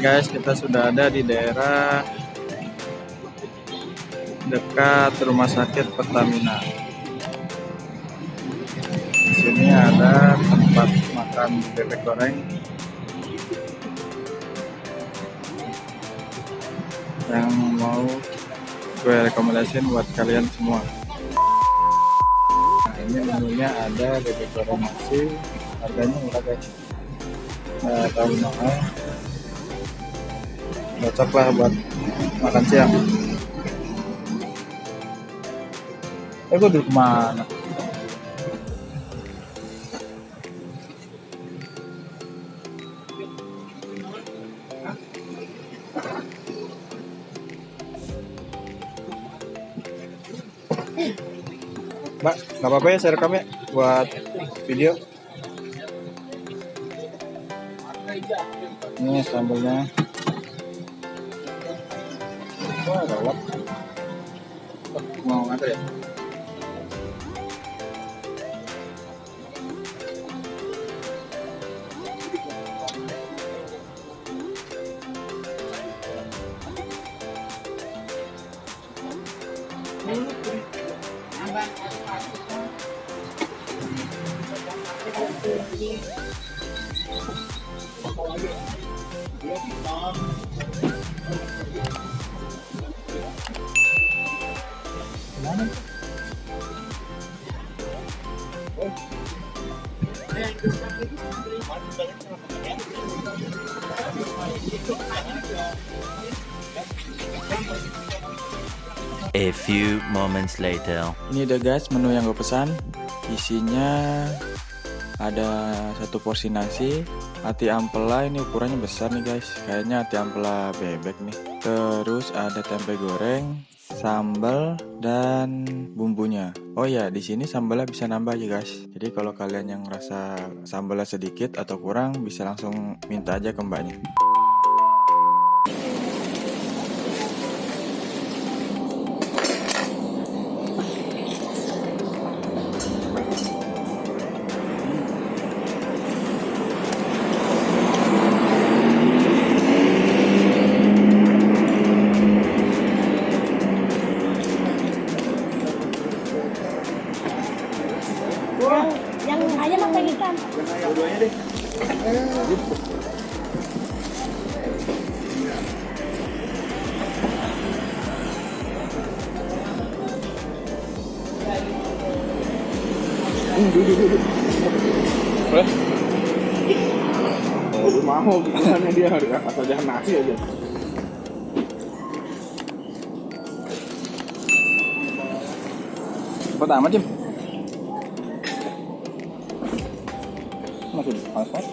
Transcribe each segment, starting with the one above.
guys, kita sudah ada di daerah dekat rumah sakit Pertamina. Sini ada tempat makan bebek goreng yang mau gue rekomendasiin buat kalian semua. Nah, ini menunya ada bebek goreng nasi, harganya murah guys. Nah, tahu mahal cocok lah buat makan siang eh gue duduk mana Mbak, nggak apa-apa ya saya rekam ya buat video. Ini sambalnya. Wah, gawat. Mau nganter ya? A few moments later. Ini deh guys menu yang gue pesan. Isinya ada satu porsi nasi, hati ampela ini ukurannya besar nih guys. Kayaknya hati ampela bebek nih. Terus ada tempe goreng, sambal dan bumbunya. Oh ya, di sini sambalnya bisa nambah ya guys. Jadi kalau kalian yang rasa sambalnya sedikit atau kurang bisa langsung minta aja ke mbaknya. Oh, mau bukannya dia asal jangan nasi aja. Cepet amat, Jim. Masih panas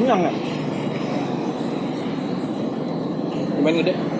kenyang nggak? Lumayan gede. Lagi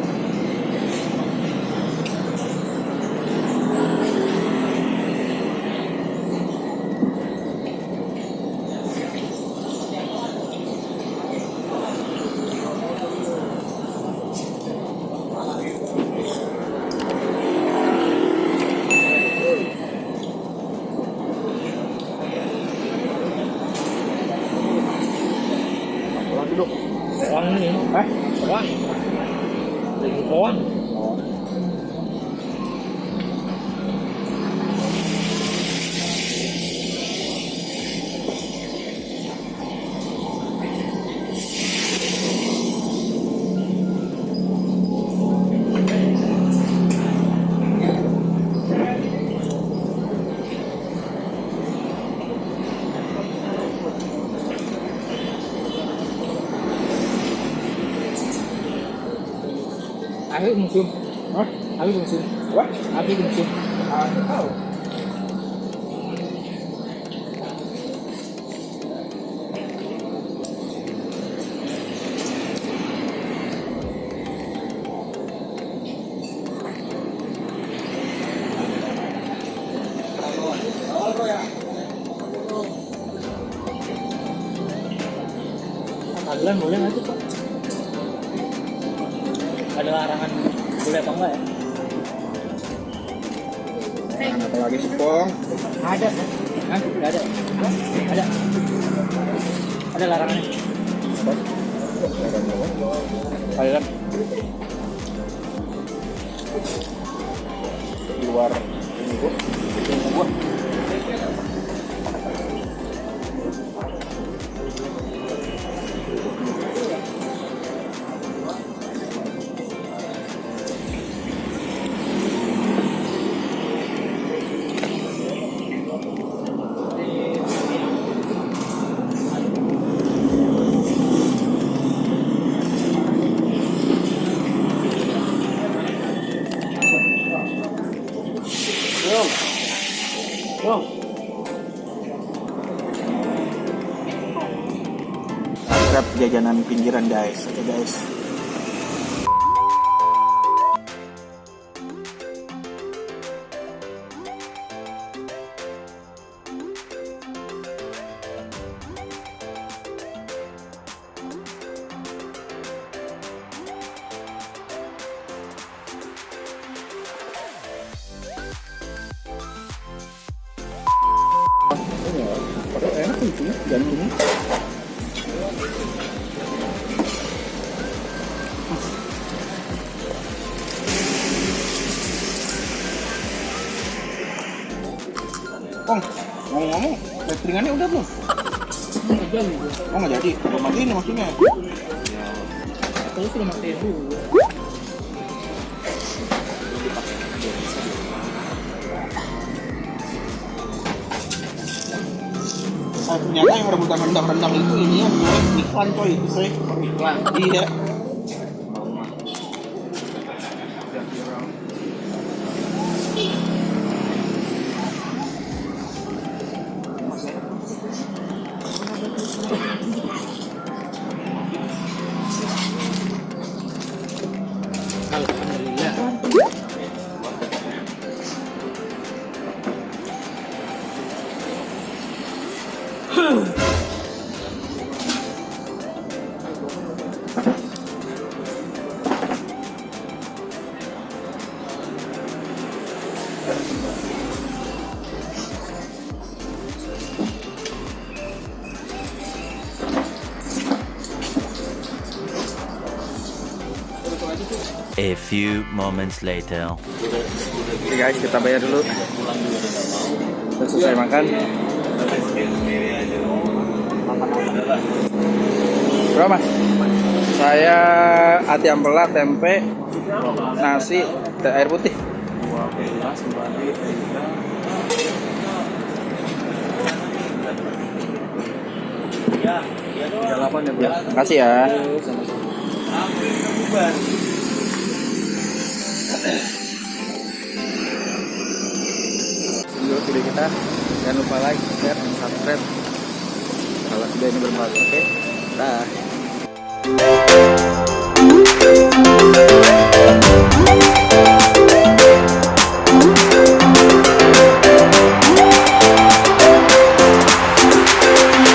aku konsum Hah? aku konsum apa aku konsum ah tahu Adulan boleh nggak sih Pak? Ada larangan boleh apa enggak ya? Nah, apa lagi sepong? Ada. Hah? Ada. Ada. Ada larangannya. Thailand. Di luar ini gua. Subscribe jajanan pinggiran guys. Oke guys. Padahal enak itu jantungnya. Kong, ngomong-ngomong, cateringannya udah belum? Oh nggak jadi, belum mati ini maksudnya. Kalau sudah matiin dulu. Oh, ternyata yang rebutan rendang-rendang itu ini yang jual iklan coy, itu coy. Iklan. Iya. A few moments later. Oke guys, kita bayar dulu. Udah selesai makan. Berapa mas? Saya ati ampela, tempe, nasi, air putih. Makasih ya video video kita. Jangan lupa like share dan subscribe. Kalau video ini bermanfaat oke? Okay? dah.